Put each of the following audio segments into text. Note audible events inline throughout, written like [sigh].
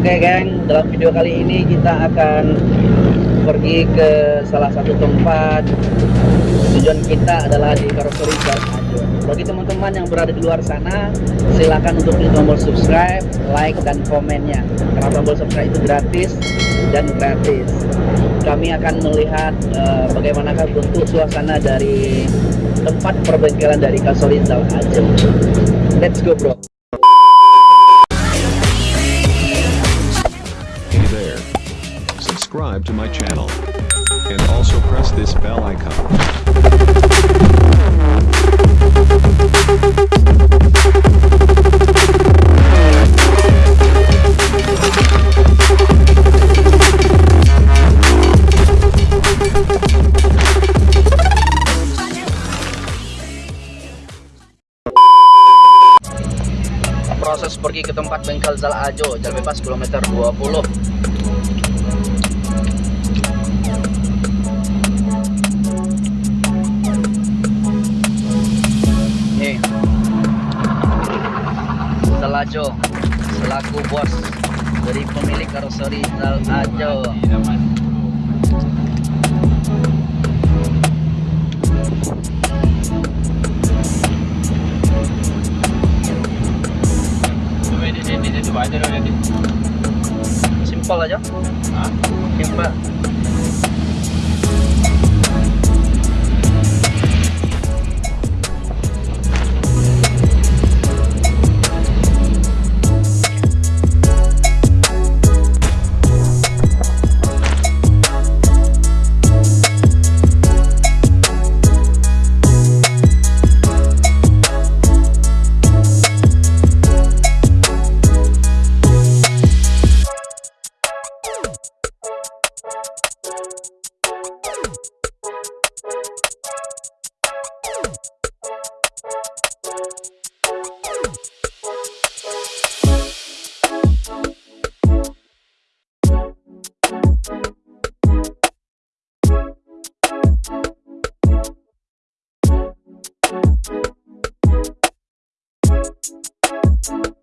Oke geng, dalam video kali ini kita akan pergi ke salah satu tempat. Tujuan kita adalah di Karoseri Ajo Bagi teman-teman yang berada di luar sana Silahkan untuk klik tombol subscribe, like, dan komennya. Karena tombol subscribe itu gratis dan gratis. Kami akan melihat uh, bagaimanakah bentuk suasana dari tempat perbengkelan dari Karoseri Jalan Let's go bro Subscribe to my channel. And also press this bell icon. proses pergi ke tempat bengkel Zal Ajo jalan bebas kilometer 20 Ajo selaku bos dari pemilik karoseri Zal Ajo. Simpel aja. Simpel Thank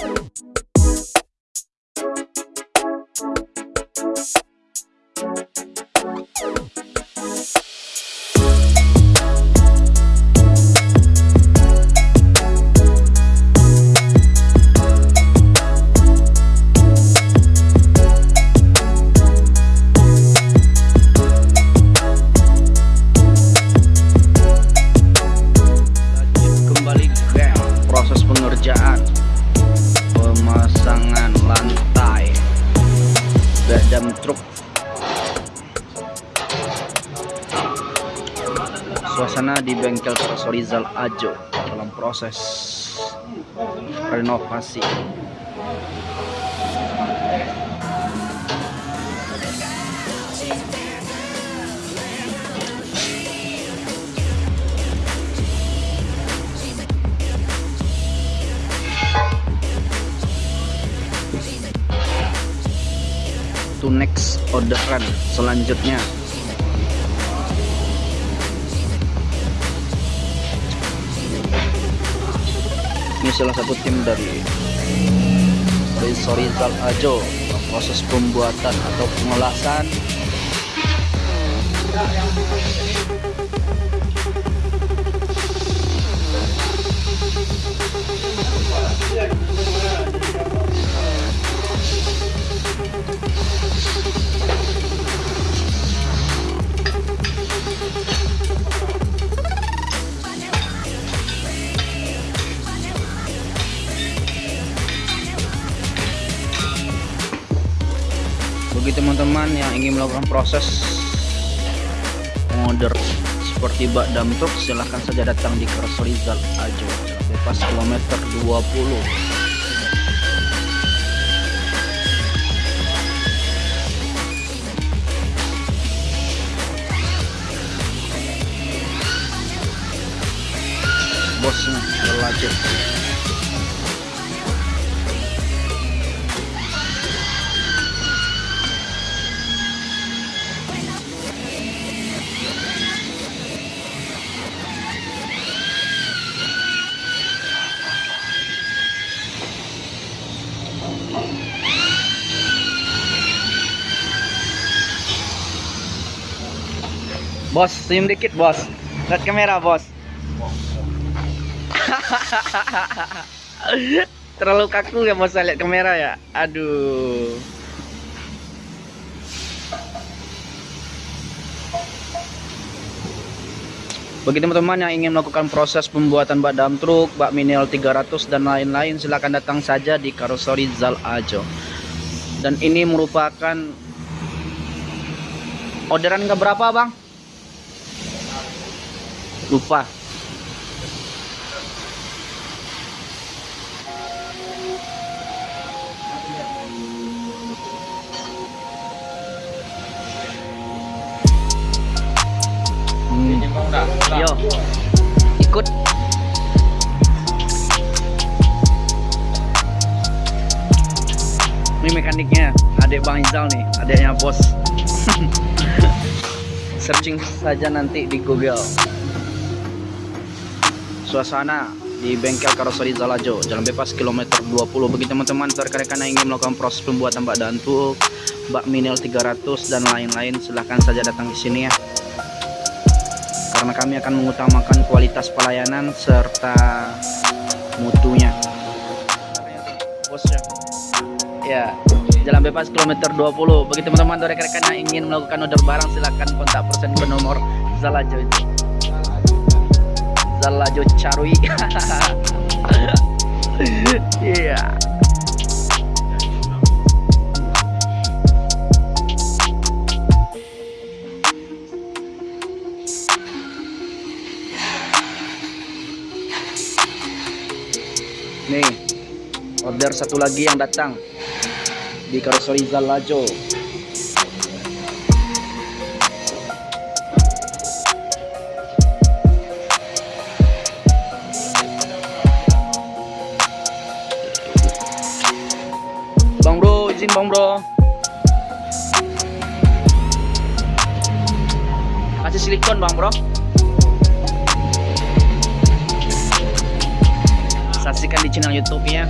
you. Kembali geng proses pengerjaan. Pemasangan lantai. Gadam truk. Suasana di bengkel Sorizal Ajo dalam proses renovasi to next orderan selanjutnya. Ini salah satu tim dari Rizal Ajo proses pembuatan atau pengolahan teman-teman yang ingin melakukan proses order seperti bak dam truk silahkan saja datang di Rizal Ajo bebas kilometer 20 bosnya berlanjut Bos, senyum dikit, bos. Lihat kamera, bos. [laughs] Terlalu kaku ya, bos, lihat kamera ya. Aduh. Bagi teman-teman yang ingin melakukan proses pembuatan bak dam truk, bak minimal 300 dan lain-lain silakan datang saja di Karoseri Zal Ajo. Dan ini merupakan orderan ke berapa, Bang? Lupa. Hmm. Yo, ikut. Ini mekaniknya, adik Bang Izal nih, adiknya bos. [laughs] Searching saja nanti di Google. Suasana di bengkel karoseri Zalajo, Jalan Bebas kilometer 20. Bagi teman-teman rekan-rekan yang ingin melakukan proses pembuatan bak dantuk, bak minil 300 dan lain-lain, silahkan saja datang di sini ya. Karena kami akan mengutamakan kualitas pelayanan serta mutunya. Ya jalan bebas kilometer 20 bagi teman-teman rekan-rekan yang ingin melakukan order barang silahkan kontak person ke nomor Zalajo itu Zalajo Carui [laughs] iya. Nih, order satu lagi yang datang. Di Karoseri Zalajo. Kasih silikon Bang Bro. saksikan di channel YouTube-nya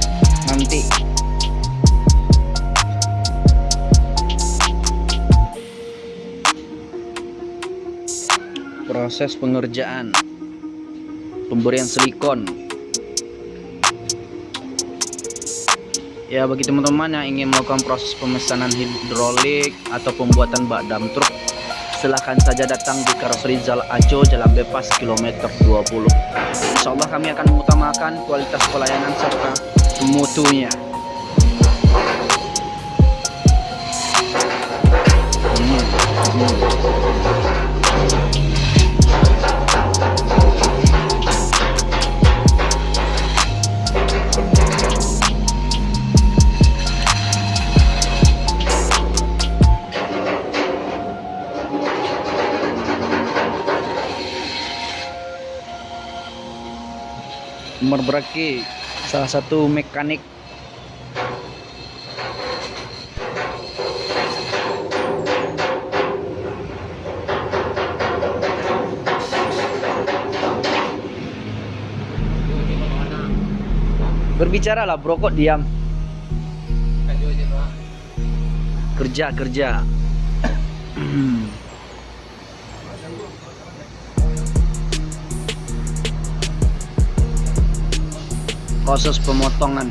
nanti. Proses pengerjaan pemberian silikon. Ya bagi teman-teman yang ingin melakukan proses pemesanan hidrolik atau pembuatan bak dam truk silahkan saja datang di Karoseri Zal Ajo Jalan Bebas kilometer 20 Insya Allah kami akan mengutamakan kualitas pelayanan serta mutunya Hmm, hmm. Umar Braki salah satu mekanik. Berbicara lah bro kok diam? Kerja kerja [clears throat] proses pemotongan